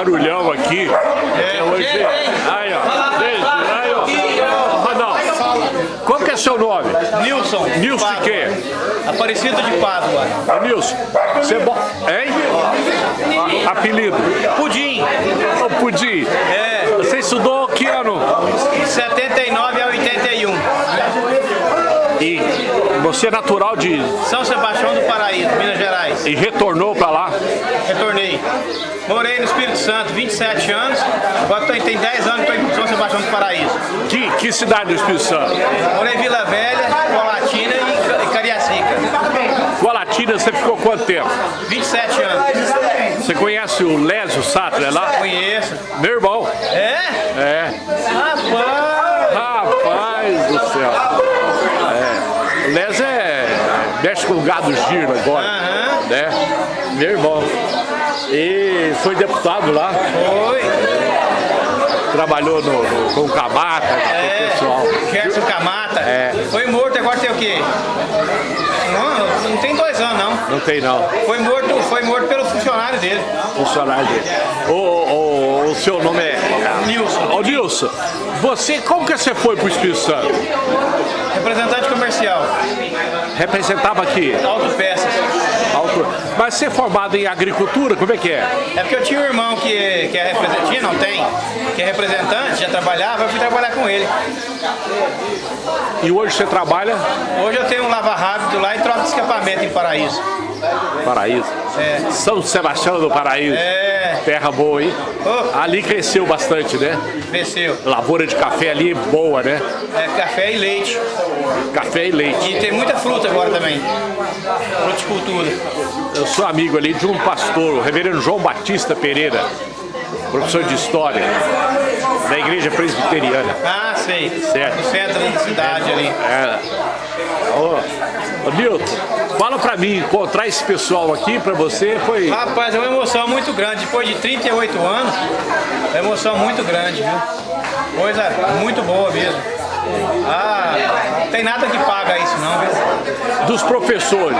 barulhão aqui. É, hoje. Aí, ó. Aí, ó. Ronaldo, qual que é seu nome? Nilson. Nilson de quê? Aparecido de Pádua. Ô, Nilson, você... Bo... Hein? Apelido? Pudim. Ô, Pudim. É. Você estudou que ano? 79 a 81. E você é natural de... São Sebastião do Paraíso, Minas Gerais. E retornou pra lá? Retornei. Morei no Espírito Santo 27 anos. Agora tô, tem 10 anos que estou em São Sebastião do Paraíso. Que, que cidade do Espírito Santo? Morei em Vila Velha, Colatina e, e Cariacica. Colatina, você ficou quanto tempo? 27 anos. Você conhece o Lésio Sattler é lá? Conheço. Meu irmão. É? É. Rapaz! Rapaz do céu. É. O Lésio é... mexe com o gado giro agora. Aham. Né? Meu irmão. E foi deputado lá. Foi. Trabalhou no, no- com o Camata, com É. o pessoal. Gerson Camata. É. Foi morto, agora tem o quê? Não, não tem dois anos não. Não tem não. Foi morto, foi morto pelo funcionário dele. funcionário dele. O, o, o seu nome é... Nilson. Ô Nilson, você, como que você foi pro Espírito Santo? Representante comercial. Representava aqui, Autopeças. Auto... mas é formado em agricultura, como é que é? É porque eu tinha um irmão que, que é representante, não tem, que é representante, já trabalhava, eu fui trabalhar com ele. E hoje você trabalha Hoje eu tenho um lava rápido lá e troca de escapamento em Paraíso. Paraíso. É. São Sebastião do Paraíso. É, Terra boa, hein? Ô. Ali cresceu bastante, né? desceu. Lavoura de café ali boa, né? É café e leite. Café e leite. E tem muita fruta agora também. Fruticultura. Eu sou amigo ali de um pastor, o reverendo João Batista Pereira, professor de História, da igreja presbiteriana. Ah, sei. Certo. No centro da cidade ali. É. Ô, ô Milton, fala pra mim, encontrar esse pessoal aqui pra você foi... Rapaz, é uma emoção muito grande. Depois de 38 anos, é uma emoção muito grande, viu? Coisa muito boa mesmo. Ah, não tem nada que paga isso não, viu? Dos professores,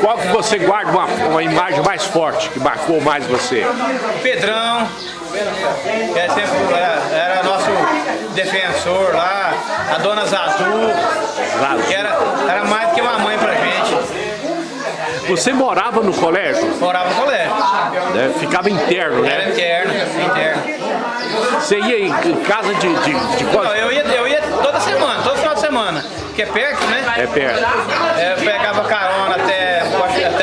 qual que você guarda uma, uma imagem mais forte, que marcou mais você? Pedrão, que é sempre, era, era nosso defensor lá, a dona Zazu, que era, era mais do que uma mãe pra gente. Você morava no colégio, Morava no colégio. né? ficava interno, Era né? interno, interno. Você ia em em casa de, de, de Não, quantos? eu ia, eu ia toda semana, todo final de semana. Que é perto, né? É perto. É, eu pegava carona até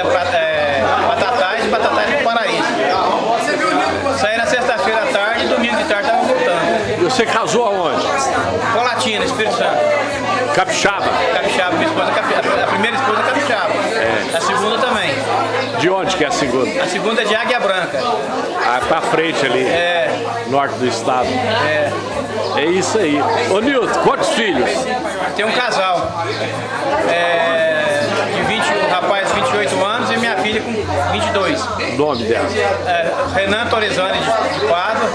pra- é, Batatais e Batatais do Paraíso. Saí na sexta-feira à tarde e domingo de tarde tava voltando. E você casou aonde? Colatina, Espírito Santo. Capixaba. Capixaba, minha esposa, é a primeira esposa é Capixaba. A segunda também. De onde que é a segunda? A segunda é de Águia Branca. Ah, pra frente ali, É, norte do estado. é. É isso aí. Ô Nilton, quantos filhos? Tem um casal. É, 22. O nome dela? É, Renan Torezani de, Pádua,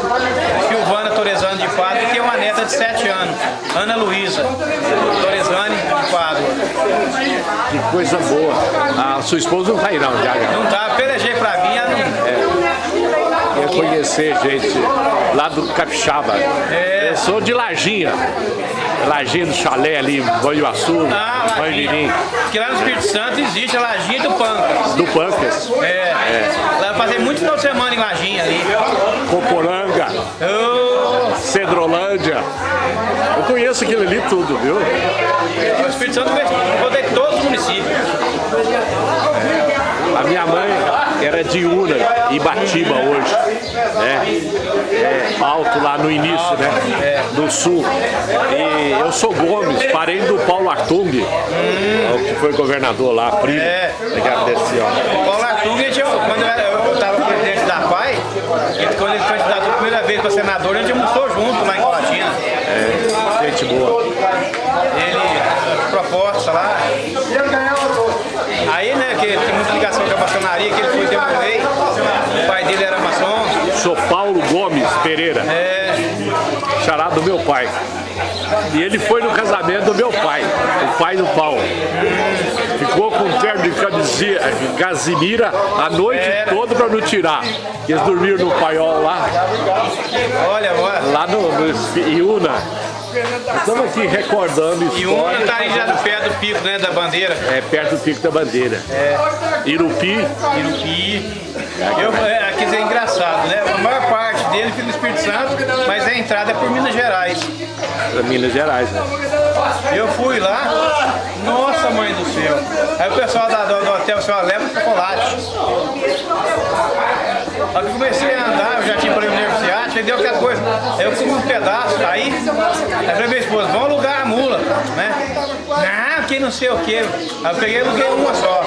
Silvana Torezani de Pádua e tem uma neta de 7 anos, Ana Luísa Torezani de Pádua. Que coisa boa. A sua esposa não tá aí não, Diaga. Não tá, pelejei pra vir, ela não, Ia conhecer gente lá do Capixaba. É. Eu sou de Lajinha. Lajinha do chalé ali, Banhuaçu, Ah, Banhomirim, Lajinha. Porque lá no Espírito Santo existe a Lajinha do Pancas. do Pancas, É. Lá eu passei muito final de semana em Lajinha ali. Coporanga, Eu, Cedrolândia. Eu conheço aquilo ali tudo, viu? o Espírito Santo rodei todos os municípios. A minha mãe era de Una, Ibatiba hoje, né? É, alto lá no início, né? Do sul. E eu sou Gomes, parente do Paulo Artung, que foi governador lá, primo. É. Daqui desse, ó. Paulo Artung, quando eu eu PAI, ele, quando ele candidatou a primeira vez para senador, a gente almoçou junto lá em Colatina. É, gente boa. Ele, proposta lá. Aí, né, que tem muita ligação com a maçonaria, que ele foi tempo rei, o pai dele era maçom. Sou Paulo Gomes Pereira, É, xará do meu pai. E ele foi no casamento do meu pai, o pai do Paulo. Ficou com um terno de camisinha, Casimira a noite toda pra não tirar. Eles dormiram no paiol lá, Olha, olha. lá no, no Iuna. Estamos aqui recordando E uma histórias. tá aí já pé do pico, né, da bandeira. É perto do Pico da Bandeira. Irupi, Irupi. Eu, é, aqui é engraçado, né? A maior parte dele fica no Espírito Santo, mas a entrada é por Minas Gerais. Minas Gerais. Né? Eu fui lá, nossa mãe do céu. Aí o pessoal da- do, do hotel, o senhor leva chocolate. Aí eu comecei a andar, eu já tinha para universidade, aí deu aquela coisa. Aí eu comi um pedaço, aí, aí falei minha esposa, vamos alugar a mula, né? Não, que não sei o que. Aí eu peguei e aluguei uma só.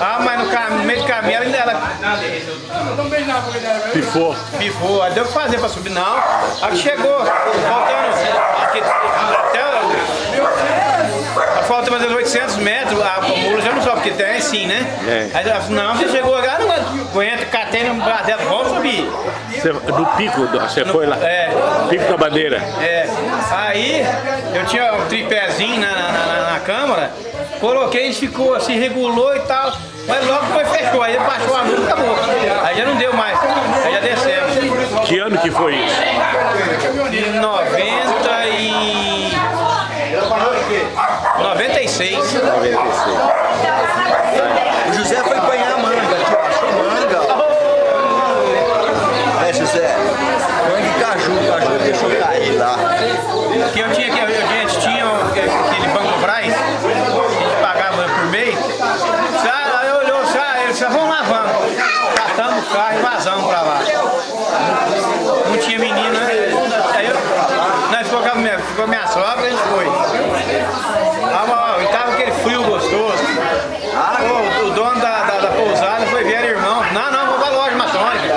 Ah, mas no, no meio do caminho ela, ela Pifou. pifou, aí deu o que fazer pra subir, não. Aí chegou, faltando aqui, até falta mais 800 metros, a mula já não sobe, porque tem sim, né? É. Aí ela falou, não, você chegou agora, não aguenta, catei no braço dela, vamos subir. No pico, do- você foi lá. É. Pico da Bandeira. É, aí eu tinha um tripézinho na, na, na- na câmara, coloquei, ele ficou assim, regulou e tal, mas logo foi fechou, aí baixou a luz e acabou. Aí já não deu mais, aí já descemos. Que ano que foi isso? Em 90 e... 96. 96. O José foi apanhar manga, tio, achou manga. É, José, manga e caju, caju deixou cair lá. Que eu tinha, que a gente tinha aquele banco Braz, que a gente pagava por mês. Aí olhou, eles disse, vamos lá, vamos. Catamos o carro e vazamos pra lá. Não tinha menina, né? aí eu, nós a minha, ficou a minha sogra e a gente foi. Ah, e tava aquele frio gostoso. Pô, o dono da, da, da pousada foi ver irmão. Não, não, vou pra loja maçônica.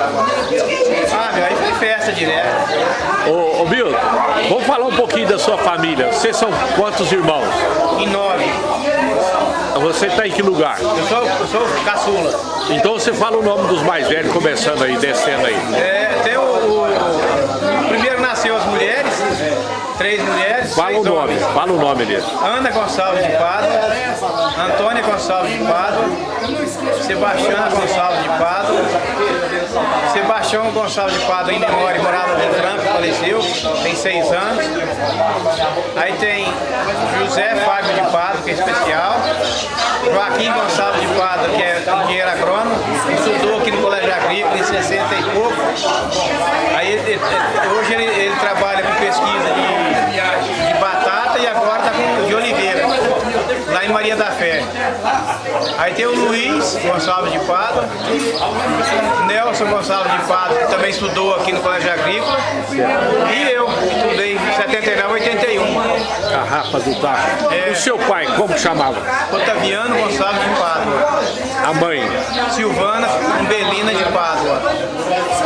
Ah, meu, aí foi festa direto. Ô, ô Milton, vamos falar um pouquinho da sua família. Vocês são quantos irmãos? Em nove. Você está em que lugar? Eu sou, eu sou caçula. Então você fala o nome dos mais velhos, começando aí, descendo aí. É, tem o, o- Primeiro nasceu as mulheres, três mulheres. Fala o nome, fala o nome dele. Ana Gonçalves de Pádua, Antônia Gonçalves de Pádua, Sebastiana Gonçalves de Pádua, Sebastião Gonçalves de Pádua em memória, morava de Franco, faleceu, tem seis anos. Aí tem José Fábio de Pádua, que é especial, Joaquim Gonçalves de Pádua, que é engenheiro agrônomo, estudou aqui no Colégio Agrícola em 60 e pouco. Aí hoje ele, ele trabalha com pesquisa de batata e agora está com de oliveira, lá em Maria da Fé. Aí tem o Luiz Gonçalves de Pádua, Nelson Gonçalves de Pádua, que também estudou aqui no Colégio Agrícola, e eu, que estudei em 79 81. A Rafa do Taco. É. O seu pai, como chamava? Otaviano Gonçalves de Pádua, A mãe. Silvana Umbelina de Pádua.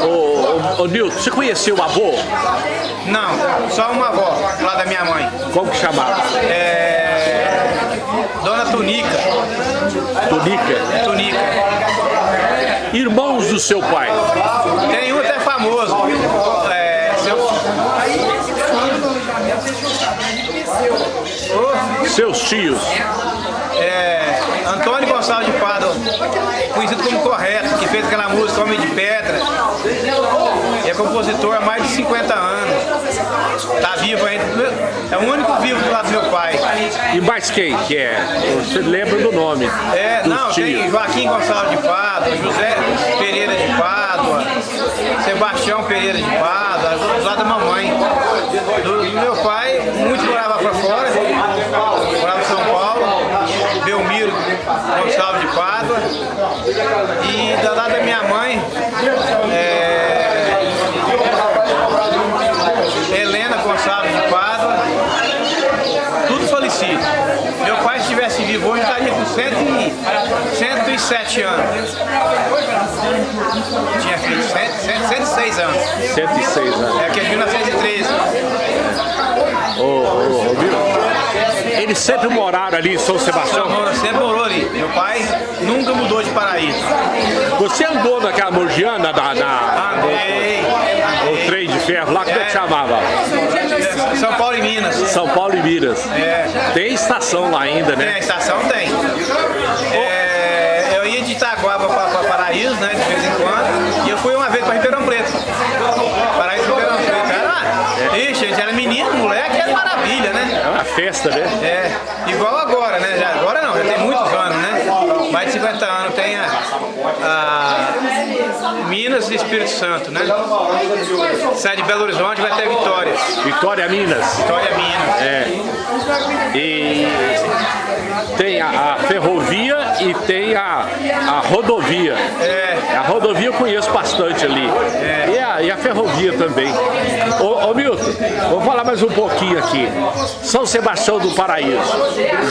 Ô, ô, ô Nilton, você conheceu o avô? Não, só uma avó, lá da minha mãe. Como que chamava? É... Dona Tunica. Tunica. Tunica. Irmãos do seu pai. Tem um até famoso. É, seu... Seus tios. é, Antônio Gonçalves de Pádua, conhecido como Correto, que fez aquela música Homem de Pedra. E é compositor há mais de 50 anos. Tá vivo ainda. É o único vivo E mais quem que é? Você lembra do nome? É, não, tem tios. Joaquim Gonçalves de Pádua, José Pereira de Pádua, Sebastião Pereira de Pádua, lado da mamãe. Do, do meu pai, muito morava pra fora, morava em São Paulo, Belmiro Gonçalves de Pádua. E do lado da minha mãe, é, Helena Gonçalves de Pádua, tudo falecido. Meu pai, se estivesse vivo hoje, estaria com 100 e- 107 anos. Tinha feito 100, 100, 106 anos. 106 anos. É aqui é de 1913. Ô, ô, ô. Eles sempre moraram ali em São Sebastião. Então, sempre morou ali. Meu pai nunca mudou de paraíso. Você andou naquela morgiana da, na, Andei, o andei. trem de ferro lá, como é que É. chamava? São Paulo e Minas. São Paulo e Minas. É. Tem estação lá ainda, Tem, né? estação tem. Paraíso, né, de vez em quando, e eu fui uma vez para Ribeirão Preto. Paraíso Ribeirão Preto. Era, ixi, gente, era menino, moleque, era maravilha, né? É uma festa, né? É, igual agora, né? Já, agora não, já tem muitos anos, né? Mais de 50 anos tem a, a Minas e Espírito Santo, né? Sai de Belo Horizonte vai até Vitória. Vitória Minas. Vitória Minas. É. E tem a, a ferrovia e tem a, a rodovia. É. A rodovia eu conheço bastante ali. E, a, e a ferrovia também. Ô, ô Milton, vou falar mais um pouquinho aqui. São Sebastião do Paraíso,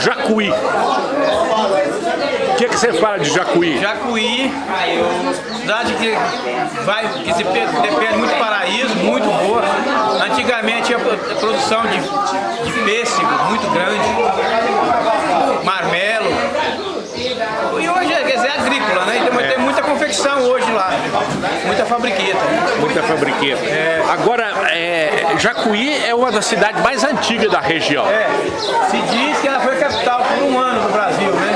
Jacuí. O que, que você fala de Jacuí? Jacuí, cidade que, vai, que se pe- depende muito do paraíso, muito boa. Antigamente tinha pro- produção de, de pêssego muito grande, marmelo. E hoje dizer, é agrícola, né? Então tem muita confecção hoje lá, muita fabriqueta. Muita fabriqueta. Agora, é, Jacuí é uma das cidades mais antigas da região. É, se diz que ela foi capital por um ano do Brasil, né?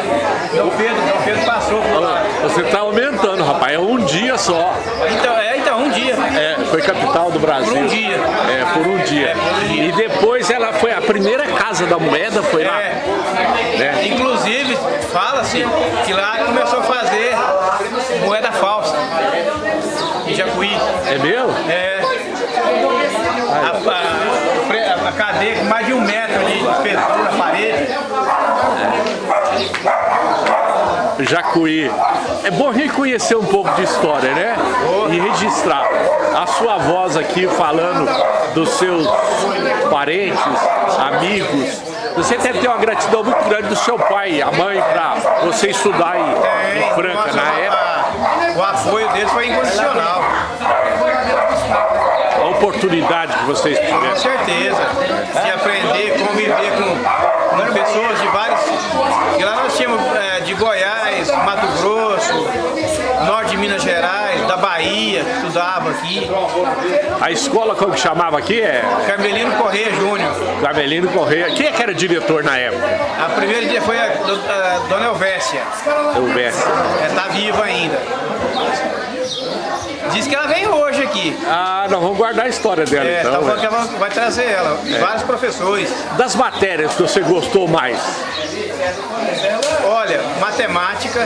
Pedro, Dom Pedro passou por lá. Você está aumentando, rapaz. É um dia só. Então, é, então, um dia. É, foi capital do Brasil. Por um dia. É, por um dia. É, por um dia. E depois ela foi a primeira casa da moeda, foi lá. É. Né? Inclusive, fala-se que lá começou a fazer moeda falsa em Jacuí. É mesmo? É, a, a- a cadeia com mais de um metro de espessura na parede. Jacuí. É bom reconhecer um pouco de história, né? E registrar. A sua voz aqui falando dos seus parentes, amigos. Você deve ter uma gratidão muito grande do seu pai, a mãe, para você estudar em, em Franca na época. O apoio deles foi incondicional, A oportunidade que vocês com tiveram. certeza. De aprender, conviver com, com pessoas de vários. E lá nós tínhamos é, de Goiás, Mato Grosso, norte de Minas Gerais, da Bahia, estudava aqui. A escola, como que chamava aqui, é Carmelino Correia Júnior. Carmelino Correia. Quem é que era diretor na época? A primeira dia foi a, do- a Dona Elvésia. Eu Messi. Ela tá viva ainda. Diz que ela vem hoje aqui. Ah, nós vamos guardar a história dela É, tá então. falando que né? ela vai trazer ela. Vários professores. Das matérias que você gostou mais? Olha, matemática.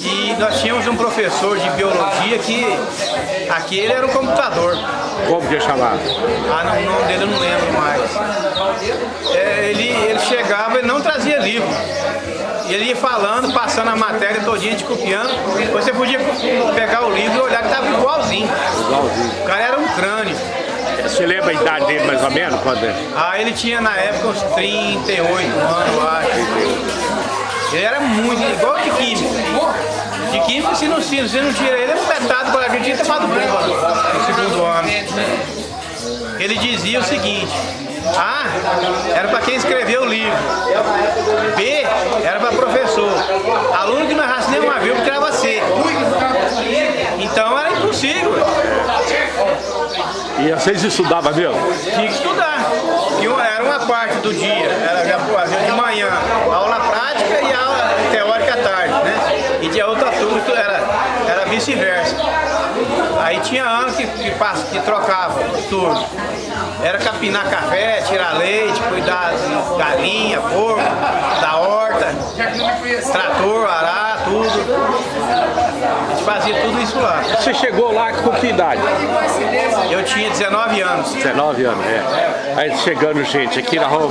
E nós tínhamos um professor de biologia que aquele era um computador. Como que é chamado? Ah, não, o nome dele eu não lembro mais. É, ele, ele chegava e não trazia livro. E ele ia falando, passando a matéria todinha, gente copiando. Você podia pegar o livro e olhar que estava igualzinho. Igualzinho. O cara era um crânio. Você lembra a idade dele mais ou menos? Quando é? Ah, ele tinha na época uns 38 anos, eu acho. Ele era muito, igual de química. De química, se não, se não tira ele, é metade para a gente ter falado bomba no segundo ano. Ele dizia o seguinte, A era para quem escreveu o livro, B era para professor, aluno que não errasse nenhuma vírgula tirava C. Então era impossível. E vocês estudavam mesmo? Tinha que estudar. Que era uma parte do dia, era de manhã, aula prática e aula teórica à tarde, né? E tinha outra turma que era, era vice-versa. Aí tinha ano que, que, que trocava os turnos. Era capinar café, tirar leite, cuidar de galinha, porco, da horta, trator, arar, tudo. A gente fazia tudo isso lá. Você chegou lá com que idade? Eu tinha 19 anos. 19 anos, é. Aí chegando gente aqui na rua